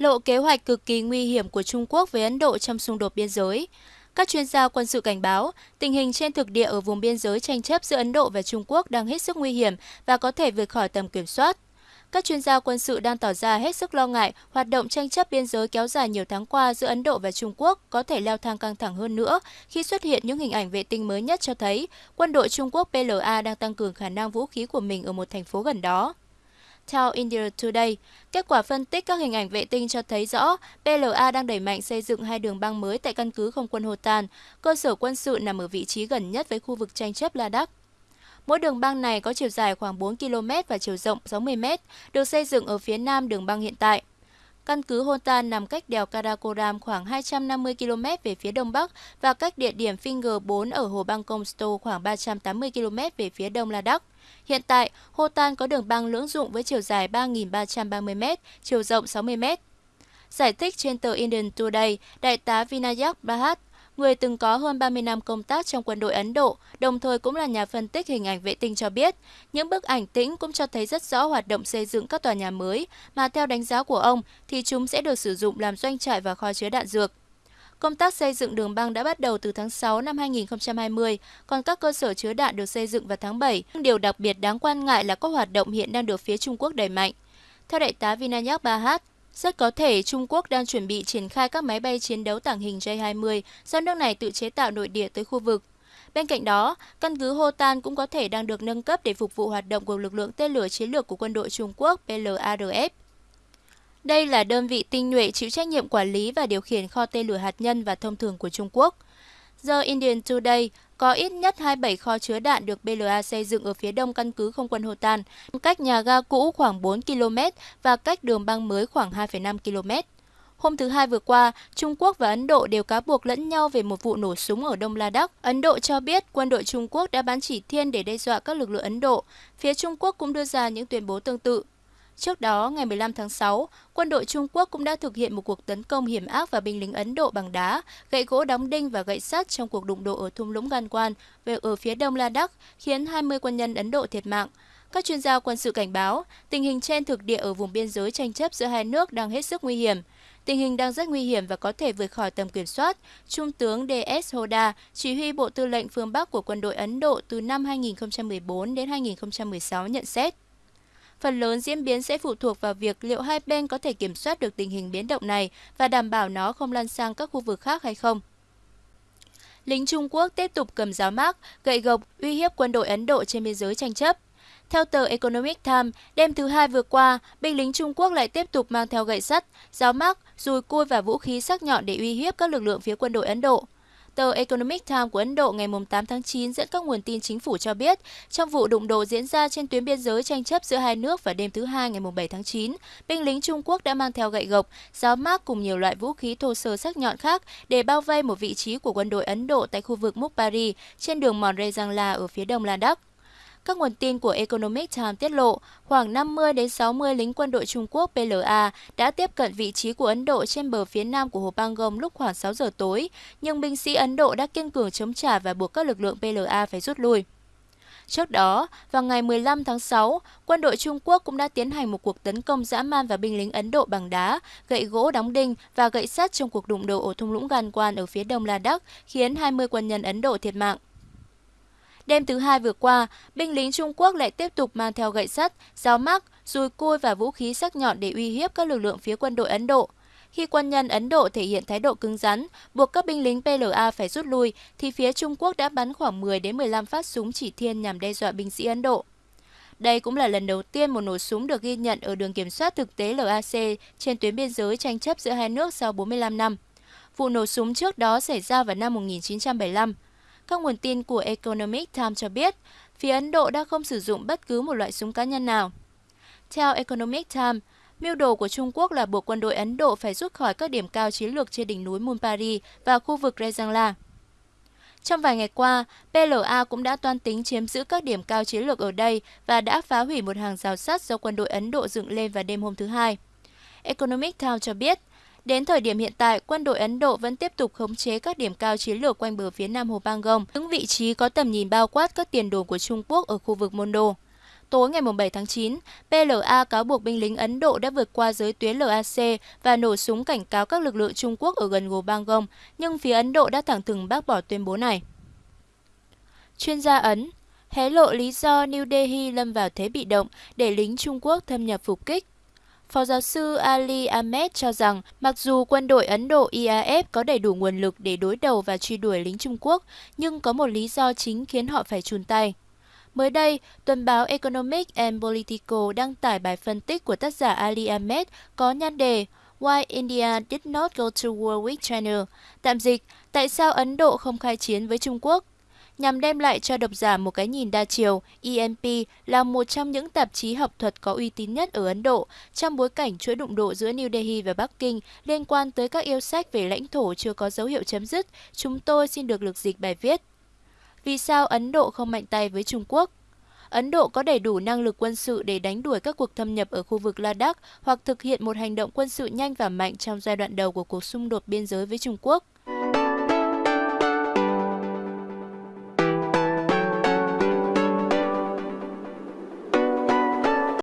lộ kế hoạch cực kỳ nguy hiểm của Trung Quốc với Ấn Độ trong xung đột biên giới. Các chuyên gia quân sự cảnh báo, tình hình trên thực địa ở vùng biên giới tranh chấp giữa Ấn Độ và Trung Quốc đang hết sức nguy hiểm và có thể vượt khỏi tầm kiểm soát. Các chuyên gia quân sự đang tỏ ra hết sức lo ngại hoạt động tranh chấp biên giới kéo dài nhiều tháng qua giữa Ấn Độ và Trung Quốc có thể leo thang căng thẳng hơn nữa khi xuất hiện những hình ảnh vệ tinh mới nhất cho thấy quân đội Trung Quốc PLA đang tăng cường khả năng vũ khí của mình ở một thành phố gần đó. Theo India Today, kết quả phân tích các hình ảnh vệ tinh cho thấy rõ PLA đang đẩy mạnh xây dựng hai đường băng mới tại căn cứ không quân Hotan, cơ sở quân sự nằm ở vị trí gần nhất với khu vực tranh chấp Ladakh. Mỗi đường băng này có chiều dài khoảng 4 km và chiều rộng 60 m, được xây dựng ở phía nam đường băng hiện tại. Căn cứ Hotan nằm cách đèo Karakoram khoảng 250 km về phía đông bắc và cách địa điểm Finger 4 ở hồ băng Comsto khoảng 380 km về phía đông Ladakh. Hiện tại, Hotan có đường băng lưỡng dụng với chiều dài 3.330 m, chiều rộng 60 m. Giải thích trên tờ Indian Today, Đại tá Vinayak Bhatt, người từng có hơn 30 năm công tác trong quân đội Ấn Độ, đồng thời cũng là nhà phân tích hình ảnh vệ tinh cho biết, những bức ảnh tĩnh cũng cho thấy rất rõ hoạt động xây dựng các tòa nhà mới, mà theo đánh giá của ông thì chúng sẽ được sử dụng làm doanh trại và kho chứa đạn dược. Công tác xây dựng đường băng đã bắt đầu từ tháng 6 năm 2020, còn các cơ sở chứa đạn được xây dựng vào tháng 7. Điều đặc biệt đáng quan ngại là các hoạt động hiện đang được phía Trung Quốc đẩy mạnh. Theo đại tá Vinayak Bahat, rất có thể Trung Quốc đang chuẩn bị triển khai các máy bay chiến đấu tàng hình J-20 do nước này tự chế tạo nội địa tới khu vực. Bên cạnh đó, căn cứ Hotan cũng có thể đang được nâng cấp để phục vụ hoạt động của lực lượng tên lửa chiến lược của quân đội Trung Quốc PLARF. Đây là đơn vị tinh nhuệ chịu trách nhiệm quản lý và điều khiển kho tên lửa hạt nhân và thông thường của Trung Quốc. The Indian Today có ít nhất 27 kho chứa đạn được BLA xây dựng ở phía đông căn cứ không quân Hotan, cách nhà ga cũ khoảng 4 km và cách đường băng mới khoảng 2,5 km. Hôm thứ Hai vừa qua, Trung Quốc và Ấn Độ đều cáo buộc lẫn nhau về một vụ nổ súng ở Đông Ladakh. Ấn Độ cho biết quân đội Trung Quốc đã bắn chỉ thiên để đe dọa các lực lượng Ấn Độ. Phía Trung Quốc cũng đưa ra những tuyên bố tương tự. Trước đó, ngày 15 tháng 6, quân đội Trung Quốc cũng đã thực hiện một cuộc tấn công hiểm ác vào binh lính Ấn Độ bằng đá, gậy gỗ đóng đinh và gậy sắt trong cuộc đụng độ ở thung lũng Ganwan về ở phía đông Ladakh, khiến 20 quân nhân Ấn Độ thiệt mạng. Các chuyên gia quân sự cảnh báo, tình hình trên thực địa ở vùng biên giới tranh chấp giữa hai nước đang hết sức nguy hiểm. Tình hình đang rất nguy hiểm và có thể vượt khỏi tầm kiểm soát, Trung tướng D.S. Hoda, chỉ huy Bộ Tư lệnh phương Bắc của quân đội Ấn Độ từ năm 2014 đến 2016 nhận xét. Phần lớn diễn biến sẽ phụ thuộc vào việc liệu hai bên có thể kiểm soát được tình hình biến động này và đảm bảo nó không lan sang các khu vực khác hay không. Lính Trung Quốc tiếp tục cầm giáo mác, gậy gộc, uy hiếp quân đội Ấn Độ trên biên giới tranh chấp. Theo tờ Economic Times, đêm thứ hai vừa qua, binh lính Trung Quốc lại tiếp tục mang theo gậy sắt, giáo mác, dùi cui và vũ khí sắc nhọn để uy hiếp các lực lượng phía quân đội Ấn Độ. Tờ Economic Times của Ấn Độ ngày 8 tháng 9 dẫn các nguồn tin chính phủ cho biết, trong vụ đụng độ diễn ra trên tuyến biên giới tranh chấp giữa hai nước vào đêm thứ Hai ngày 7 tháng 9, binh lính Trung Quốc đã mang theo gậy gộc, giáo mác cùng nhiều loại vũ khí thô sơ sắc nhọn khác để bao vây một vị trí của quân đội Ấn Độ tại khu vực Mukbari trên đường mòn Rejangla ở phía đông Ladakh. Các nguồn tin của Economic Times tiết lộ, khoảng 50 đến 60 lính quân đội Trung Quốc PLA đã tiếp cận vị trí của Ấn Độ trên bờ phía nam của hồ Pangong lúc khoảng 6 giờ tối, nhưng binh sĩ Ấn Độ đã kiên cường chống trả và buộc các lực lượng PLA phải rút lui. Trước đó, vào ngày 15 tháng 6, quân đội Trung Quốc cũng đã tiến hành một cuộc tấn công dã man vào binh lính Ấn Độ bằng đá, gậy gỗ đóng đinh và gậy sắt trong cuộc đụng độ ở thung lũng Ganwan ở phía đông Ladakh, khiến 20 quân nhân Ấn Độ thiệt mạng. Đêm thứ hai vừa qua, binh lính Trung Quốc lại tiếp tục mang theo gậy sắt, giáo mắc, dùi cui và vũ khí sắc nhọn để uy hiếp các lực lượng phía quân đội Ấn Độ. Khi quân nhân Ấn Độ thể hiện thái độ cứng rắn, buộc các binh lính PLA phải rút lui, thì phía Trung Quốc đã bắn khoảng 10 đến 15 phát súng chỉ thiên nhằm đe dọa binh sĩ Ấn Độ. Đây cũng là lần đầu tiên một nổ súng được ghi nhận ở đường kiểm soát thực tế LAC trên tuyến biên giới tranh chấp giữa hai nước sau 45 năm. Vụ nổ súng trước đó xảy ra vào năm 1975. Các nguồn tin của Economic Times cho biết, phía Ấn Độ đã không sử dụng bất cứ một loại súng cá nhân nào. Theo Economic Times, mưu đồ của Trung Quốc là buộc quân đội Ấn Độ phải rút khỏi các điểm cao chiến lược trên đỉnh núi Munpari và khu vực Rejangla. Trong vài ngày qua, PLA cũng đã toan tính chiếm giữ các điểm cao chiến lược ở đây và đã phá hủy một hàng rào sắt do quân đội Ấn Độ dựng lên vào đêm hôm thứ Hai. Economic Times cho biết, Đến thời điểm hiện tại, quân đội Ấn Độ vẫn tiếp tục khống chế các điểm cao chiến lược quanh bờ phía nam hồ Pangong, những vị trí có tầm nhìn bao quát các tiền đồn của Trung Quốc ở khu vực Mondo. Tối ngày 7 tháng 9, PLA cáo buộc binh lính Ấn Độ đã vượt qua giới tuyến LAC và nổ súng cảnh cáo các lực lượng Trung Quốc ở gần hồ Bangong, nhưng phía Ấn Độ đã thẳng thừng bác bỏ tuyên bố này. Chuyên gia Ấn hé lộ lý do New Delhi lâm vào thế bị động để lính Trung Quốc thâm nhập phục kích. Phó giáo sư Ali Ahmed cho rằng mặc dù quân đội Ấn Độ IAF có đầy đủ nguồn lực để đối đầu và truy đuổi lính Trung Quốc, nhưng có một lý do chính khiến họ phải chùn tay. Mới đây, tuần báo Economic and Political đăng tải bài phân tích của tác giả Ali Ahmed có nhan đề Why India did not go to war with China. Tạm dịch, tại sao Ấn Độ không khai chiến với Trung Quốc? Nhằm đem lại cho độc giả một cái nhìn đa chiều, EMP là một trong những tạp chí học thuật có uy tín nhất ở Ấn Độ trong bối cảnh chuỗi đụng độ giữa New Delhi và Bắc Kinh liên quan tới các yêu sách về lãnh thổ chưa có dấu hiệu chấm dứt. Chúng tôi xin được lược dịch bài viết. Vì sao Ấn Độ không mạnh tay với Trung Quốc? Ấn Độ có đầy đủ năng lực quân sự để đánh đuổi các cuộc thâm nhập ở khu vực Ladakh hoặc thực hiện một hành động quân sự nhanh và mạnh trong giai đoạn đầu của cuộc xung đột biên giới với Trung Quốc.